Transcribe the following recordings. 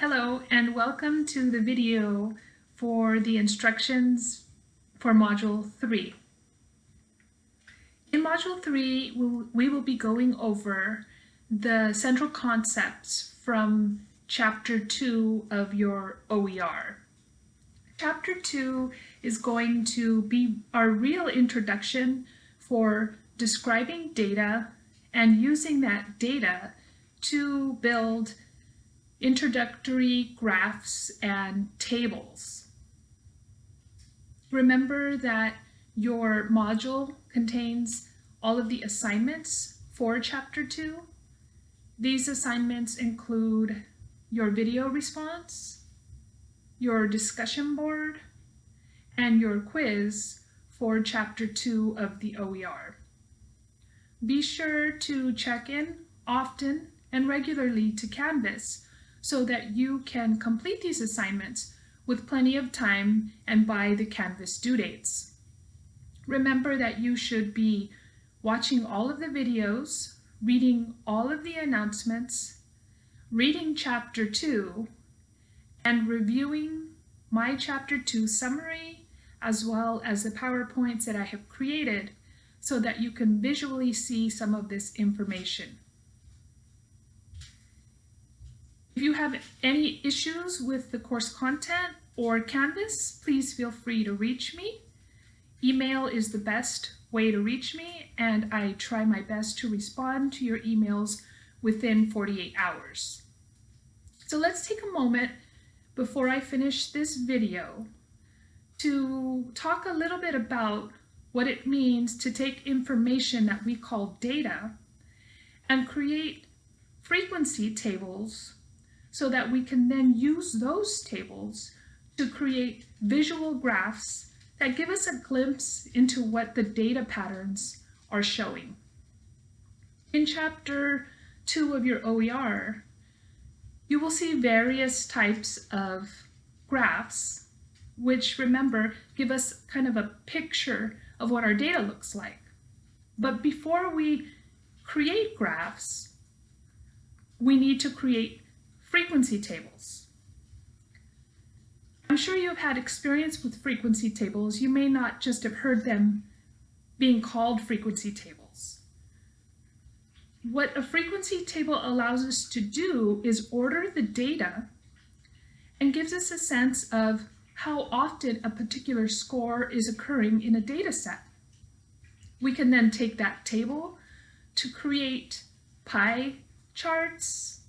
Hello and welcome to the video for the instructions for Module 3. In Module 3, we will be going over the central concepts from Chapter 2 of your OER. Chapter 2 is going to be our real introduction for describing data and using that data to build introductory graphs and tables. Remember that your module contains all of the assignments for Chapter 2. These assignments include your video response, your discussion board, and your quiz for Chapter 2 of the OER. Be sure to check in often and regularly to Canvas so that you can complete these assignments with plenty of time and by the Canvas due dates. Remember that you should be watching all of the videos, reading all of the announcements, reading chapter 2, and reviewing my chapter 2 summary as well as the PowerPoints that I have created so that you can visually see some of this information. If you have any issues with the course content or Canvas, please feel free to reach me. Email is the best way to reach me, and I try my best to respond to your emails within 48 hours. So let's take a moment before I finish this video to talk a little bit about what it means to take information that we call data and create frequency tables so that we can then use those tables to create visual graphs that give us a glimpse into what the data patterns are showing. In chapter 2 of your OER, you will see various types of graphs, which remember, give us kind of a picture of what our data looks like. But before we create graphs, we need to create Frequency tables. I'm sure you've had experience with frequency tables. You may not just have heard them being called frequency tables. What a frequency table allows us to do is order the data and gives us a sense of how often a particular score is occurring in a data set. We can then take that table to create pie charts,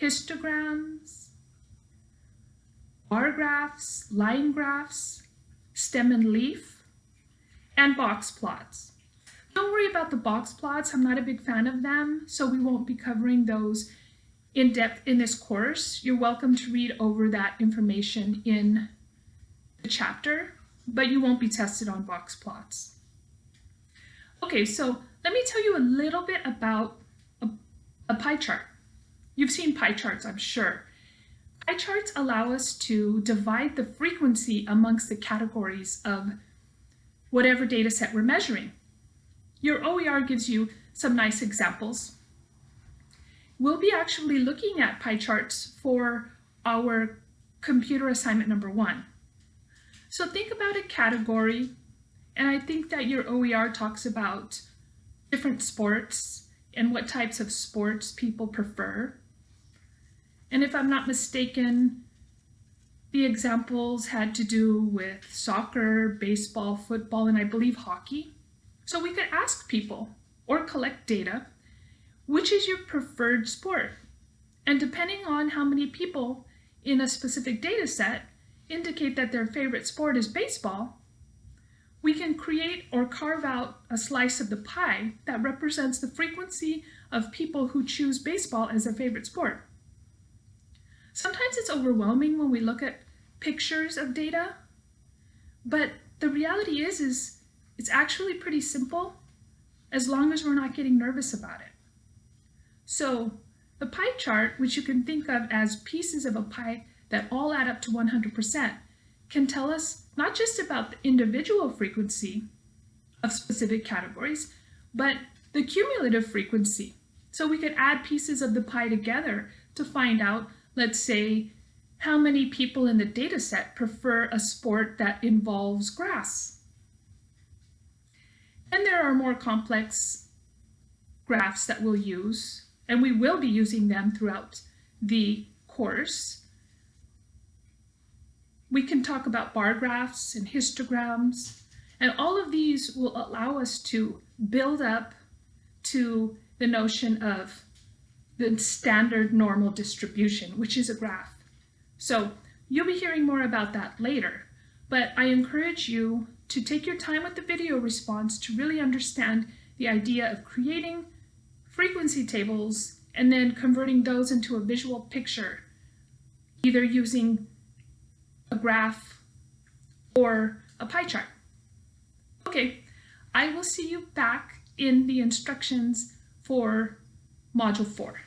histograms, bar graphs, line graphs, stem and leaf, and box plots. Don't worry about the box plots. I'm not a big fan of them, so we won't be covering those in depth in this course. You're welcome to read over that information in the chapter, but you won't be tested on box plots. Okay, so let me tell you a little bit about a, a pie chart. You've seen pie charts, I'm sure. Pie charts allow us to divide the frequency amongst the categories of whatever data set we're measuring. Your OER gives you some nice examples. We'll be actually looking at pie charts for our computer assignment number one. So think about a category, and I think that your OER talks about different sports and what types of sports people prefer. And if I'm not mistaken, the examples had to do with soccer, baseball, football, and I believe hockey. So we could ask people or collect data, which is your preferred sport? And depending on how many people in a specific data set indicate that their favorite sport is baseball, we can create or carve out a slice of the pie that represents the frequency of people who choose baseball as their favorite sport. Sometimes it's overwhelming when we look at pictures of data, but the reality is, is it's actually pretty simple as long as we're not getting nervous about it. So the pie chart, which you can think of as pieces of a pie that all add up to 100%, can tell us not just about the individual frequency of specific categories, but the cumulative frequency. So we could add pieces of the pie together to find out let's say, how many people in the data set prefer a sport that involves grass? And there are more complex graphs that we'll use, and we will be using them throughout the course. We can talk about bar graphs and histograms, and all of these will allow us to build up to the notion of the standard normal distribution, which is a graph. So you'll be hearing more about that later, but I encourage you to take your time with the video response to really understand the idea of creating frequency tables and then converting those into a visual picture, either using a graph or a pie chart. Okay, I will see you back in the instructions for Module 4.